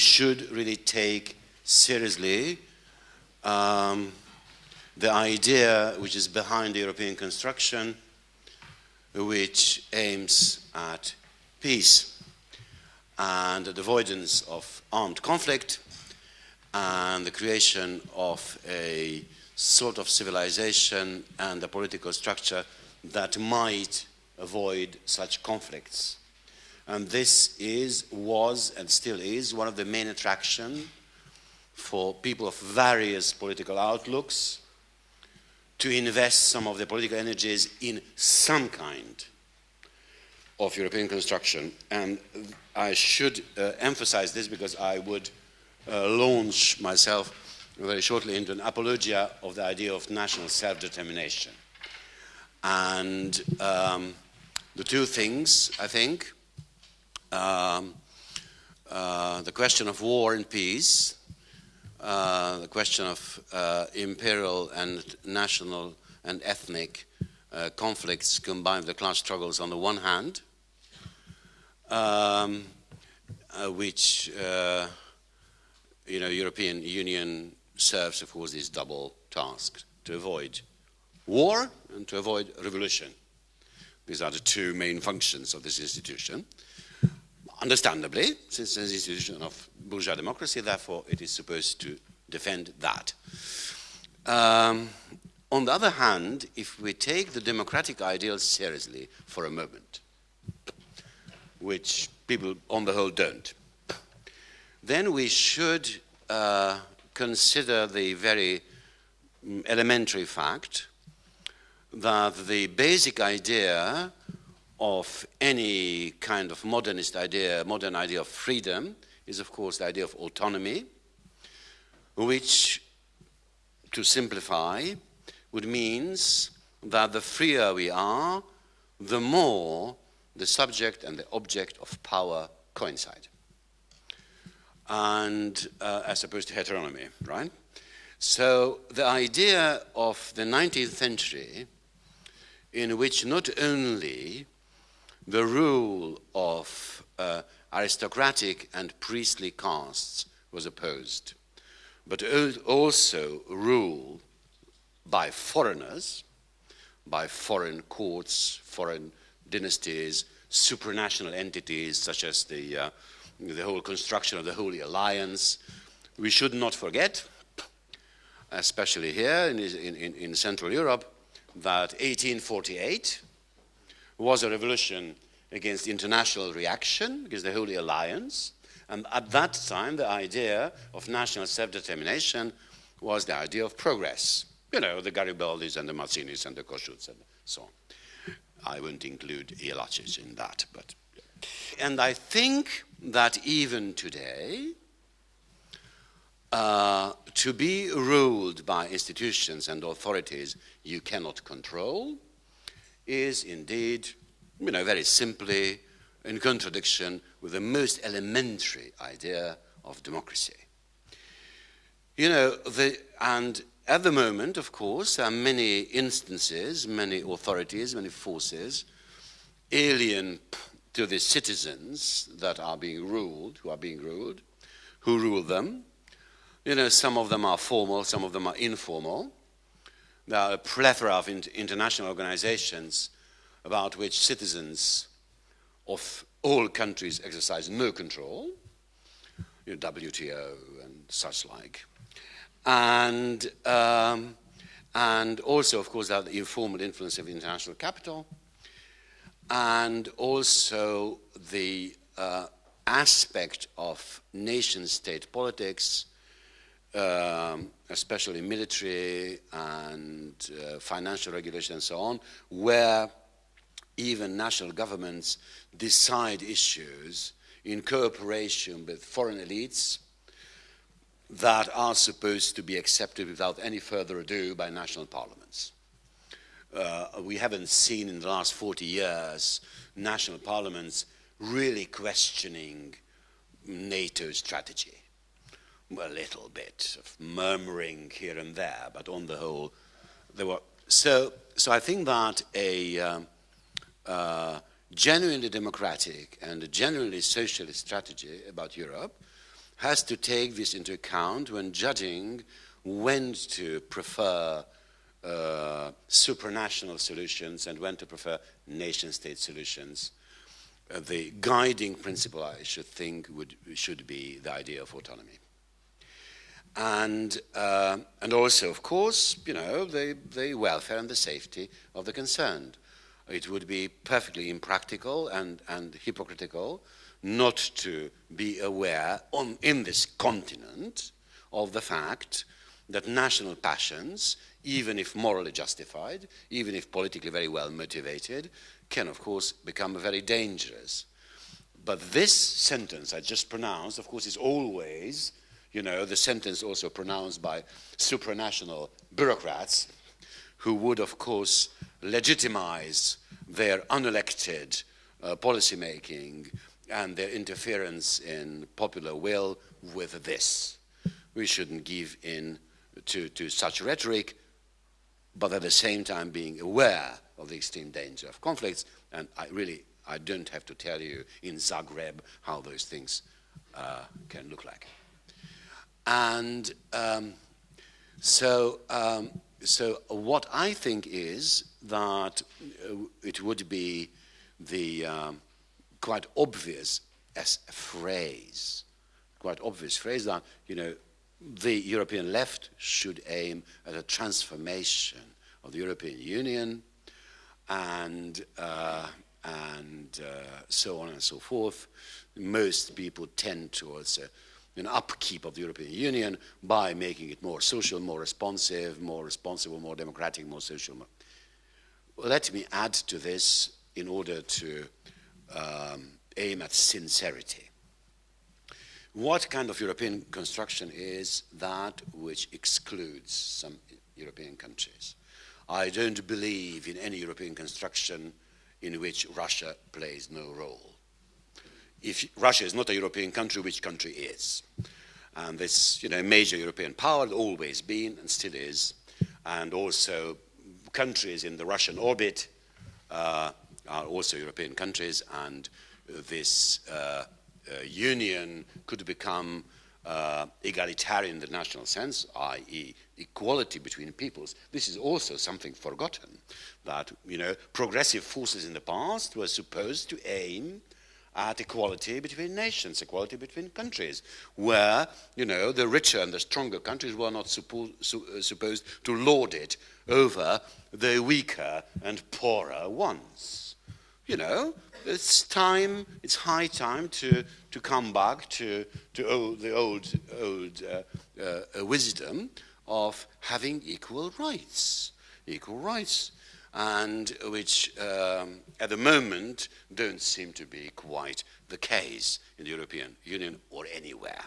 should really take seriously um, the idea which is behind the European construction, which aims at peace and the avoidance of armed conflict and the creation of a sort of civilization and a political structure that might avoid such conflicts. And this is, was, and still is one of the main attractions for people of various political outlooks to invest some of their political energies in some kind of European construction. And I should uh, emphasize this because I would uh, launch myself very shortly into an apologia of the idea of national self-determination. And um, the two things, I think, um, uh, the question of war and peace, uh, the question of uh, imperial and national and ethnic uh, conflicts combined with the class struggles on the one hand, um, uh, which uh, you know European Union serves, of course, this double task to avoid war and to avoid revolution. These are the two main functions of this institution. Understandably, since it's institution of bourgeois democracy, therefore it is supposed to defend that. Um, on the other hand, if we take the democratic ideal seriously for a moment, which people on the whole don't, then we should uh, consider the very mm, elementary fact that the basic idea of any kind of modernist idea, modern idea of freedom, is of course the idea of autonomy, which, to simplify, would means that the freer we are, the more the subject and the object of power coincide. And uh, as opposed to heteronomy, right? So the idea of the 19th century in which not only the rule of uh, aristocratic and priestly castes was opposed, but also rule by foreigners, by foreign courts, foreign dynasties, supranational entities such as the, uh, the whole construction of the Holy Alliance. We should not forget, especially here in, in, in Central Europe, that 1848 was a revolution against international reaction, against the Holy Alliance. And at that time, the idea of national self-determination was the idea of progress. You know, the Garibaldis and the Mazzinis and the Kossuths and so on. I won't include Jelacic in that, but... And I think that even today, uh, to be ruled by institutions and authorities you cannot control is indeed, you know, very simply in contradiction with the most elementary idea of democracy. You know, the, and at the moment, of course, there are many instances, many authorities, many forces alien to the citizens that are being ruled, who are being ruled, who rule them, you know, some of them are formal, some of them are informal. There are a plethora of international organizations about which citizens of all countries exercise no control, you know, WTO and such like. And, um, and also, of course, the informal influence of international capital, and also the uh, aspect of nation-state politics um, especially military and uh, financial regulation and so on, where even national governments decide issues in cooperation with foreign elites that are supposed to be accepted without any further ado by national parliaments. Uh, we haven't seen in the last 40 years national parliaments really questioning NATO strategy a little bit of murmuring here and there, but on the whole, there were. So, so I think that a um, uh, genuinely democratic and a genuinely socialist strategy about Europe has to take this into account when judging when to prefer uh, supranational solutions and when to prefer nation-state solutions. Uh, the guiding principle, I should think, would, should be the idea of autonomy. And, uh, and also, of course, you know, the, the welfare and the safety of the concerned. It would be perfectly impractical and, and hypocritical not to be aware on, in this continent of the fact that national passions, even if morally justified, even if politically very well motivated, can of course become very dangerous. But this sentence I just pronounced, of course, is always, you know, the sentence also pronounced by supranational bureaucrats who would, of course, legitimize their unelected uh, policy making and their interference in popular will with this. We shouldn't give in to, to such rhetoric, but at the same time being aware of the extreme danger of conflicts. And I really, I don't have to tell you in Zagreb how those things uh, can look like. And um, so, um, so what I think is that uh, it would be the um, quite obvious as a phrase, quite obvious phrase that, you know, the European left should aim at a transformation of the European Union and, uh, and uh, so on and so forth. Most people tend towards an upkeep of the European Union by making it more social, more responsive, more responsible, more democratic, more social. Let me add to this in order to um, aim at sincerity. What kind of European construction is that which excludes some European countries? I don't believe in any European construction in which Russia plays no role. If Russia is not a European country, which country is? And this, you know, major European power, always been and still is, and also countries in the Russian orbit uh, are also European countries, and this uh, uh, union could become uh, egalitarian in the national sense, i.e. equality between peoples. This is also something forgotten, that, you know, progressive forces in the past were supposed to aim at equality between nations, equality between countries, where, you know, the richer and the stronger countries were not suppo su uh, supposed to lord it over the weaker and poorer ones. You know, it's time, it's high time to, to come back to, to old, the old, old uh, uh, wisdom of having equal rights. Equal rights, and which um, at the moment don't seem to be quite the case in the European Union or anywhere.